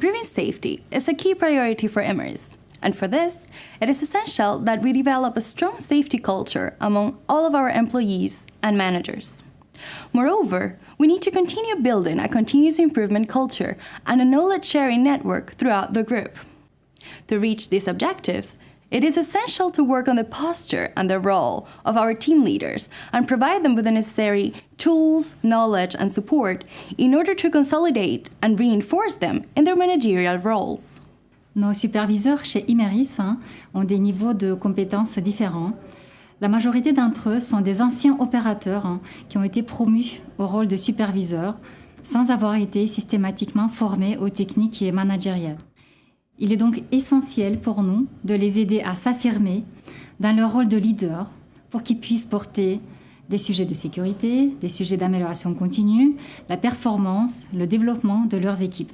improving safety is a key priority for Imeris. And for this, it is essential that we develop a strong safety culture among all of our employees and managers. Moreover, we need to continue building a continuous improvement culture and a knowledge sharing network throughout the group. To reach these objectives, it is essential to work on the posture and the role of our team leaders and provide them with the necessary tools, knowledge, and support in order to consolidate and reinforce them in their managerial roles. Nos superviseurs chez Imeris hein, ont des niveaux de compétences différents. La majorité d'entre eux sont des anciens opérateurs hein, qui ont été promus au rôle de superviseur sans avoir été systématiquement formés aux techniques et managériales. Il est donc essentiel pour nous de les aider à s'affirmer dans leur rôle de leader pour qu'ils puissent porter des sujets de sécurité, des sujets d'amélioration continue, la performance, le développement de leurs équipes.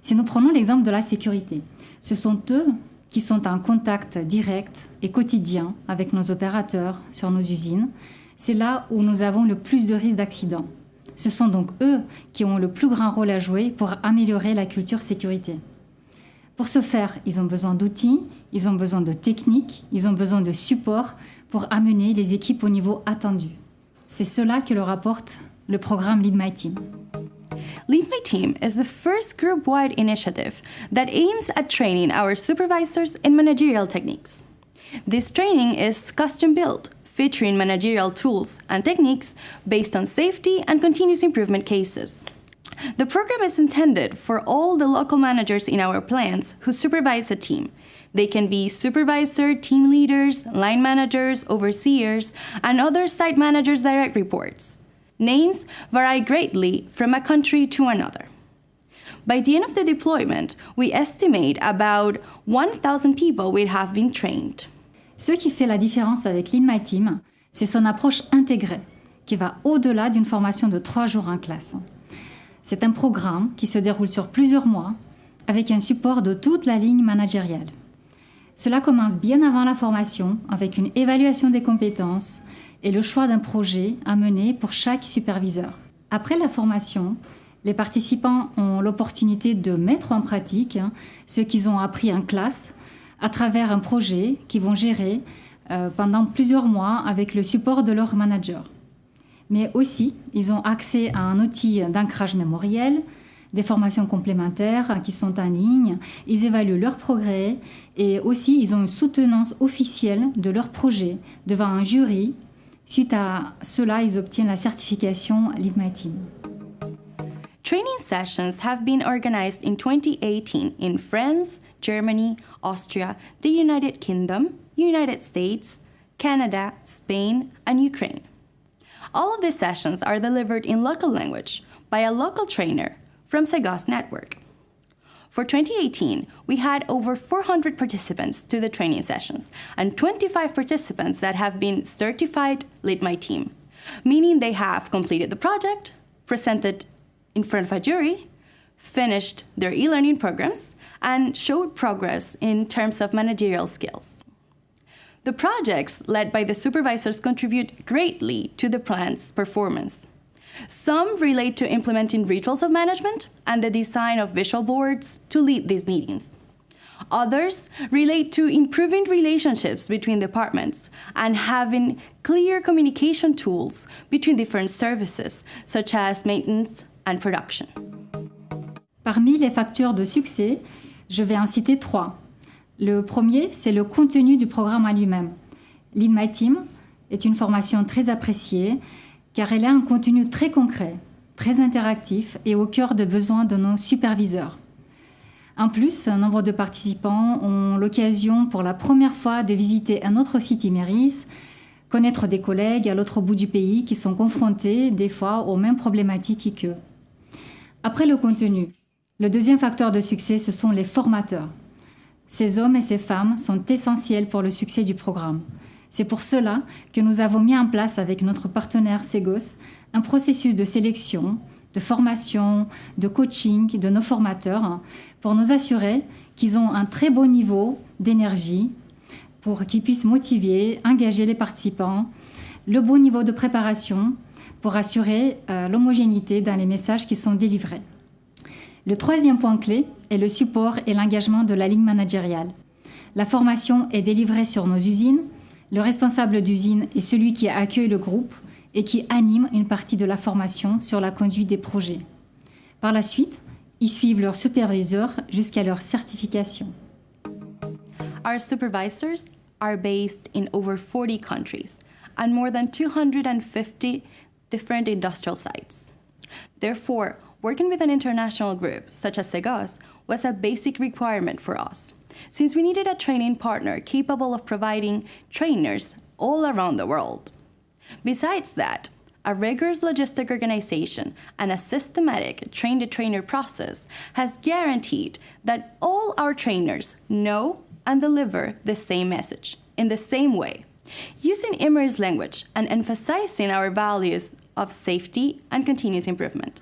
Si nous prenons l'exemple de la sécurité, ce sont eux qui sont en contact direct et quotidien avec nos opérateurs sur nos usines. C'est là où nous avons le plus de risques d'accident. Ce sont donc eux qui ont le plus grand rôle à jouer pour améliorer la culture sécurité. Pour ce faire, ils ont besoin d'outils, ils ont besoin de techniques, ils ont besoin de support pour amener les équipes au niveau attendu. C'est cela que leur apporte le programme Lead My Team. Lead My Team is the first group wide initiative that aims at training our supervisors in managerial techniques. This training is custom built, featuring managerial tools and techniques based on safety and continuous improvement cases. The program is intended for all the local managers in our plants who supervise a team. They can be supervisor, team leaders, line managers, overseers, and other site managers' direct reports. Names vary greatly from a country to another. By the end of the deployment, we estimate about 1,000 people will have been trained. Ce qui fait la différence avec My Team, c'est son approche intégrée, qui va au-delà d'une formation de trois jours en classe. C'est un programme qui se déroule sur plusieurs mois, avec un support de toute la ligne managériale. Cela commence bien avant la formation, avec une évaluation des compétences, et le choix d'un projet à mener pour chaque superviseur. Après la formation, les participants ont l'opportunité de mettre en pratique ce qu'ils ont appris en classe à travers un projet qu'ils vont gérer euh, pendant plusieurs mois avec le support de leur manager. Mais aussi, ils ont accès à un outil d'ancrage mémoriel, des formations complémentaires qui sont en ligne, ils évaluent leur progrès et aussi ils ont une soutenance officielle de leur projet devant un jury Suite à cela, ils obtiennent la certification LIDMATIN. Training sessions have been organized in 2018 in France, Germany, Austria, the United Kingdom, United States, Canada, Spain, and Ukraine. All of these sessions are delivered in local language by a local trainer from Segos Network. For 2018, we had over 400 participants to the training sessions and 25 participants that have been certified Lead My Team, meaning they have completed the project, presented in front of a jury, finished their e-learning programs, and showed progress in terms of managerial skills. The projects led by the supervisors contribute greatly to the plant's performance. Some relate to implementing rituals of management and the design of visual boards to lead these meetings. Others relate to improving relationships between departments and having clear communication tools between different services, such as maintenance and production. Parmi les facteurs de succès, je vais en citer trois. Le premier, c'est le contenu du programme à lui-même. Lead Team est une formation très appréciée car elle a un contenu très concret, très interactif et au cœur des besoins de nos superviseurs. En plus, un nombre de participants ont l'occasion pour la première fois de visiter un autre site Imeris, connaître des collègues à l'autre bout du pays qui sont confrontés des fois aux mêmes problématiques qu'eux. Après le contenu, le deuxième facteur de succès, ce sont les formateurs. Ces hommes et ces femmes sont essentiels pour le succès du programme. C'est pour cela que nous avons mis en place avec notre partenaire Segos un processus de sélection, de formation, de coaching de nos formateurs pour nous assurer qu'ils ont un très bon niveau d'énergie pour qu'ils puissent motiver, engager les participants, le bon niveau de préparation pour assurer euh, l'homogénéité dans les messages qui sont délivrés. Le troisième point clé est le support et l'engagement de la ligne managériale. La formation est délivrée sur nos usines. Le responsable d'usine est celui qui accueille le groupe et qui anime une partie de la formation sur la conduite des projets. Par la suite, ils suivent leur superviseur jusqu'à leur certification. Our supervisors are based in over 40 countries and more than 250 different industrial sites. Therefore, working with an international group such as Segos was a basic requirement for us, since we needed a training partner capable of providing trainers all around the world. Besides that, a rigorous logistic organization and a systematic train the trainer process has guaranteed that all our trainers know and deliver the same message in the same way, using Immer's language and emphasizing our values of safety and continuous improvement.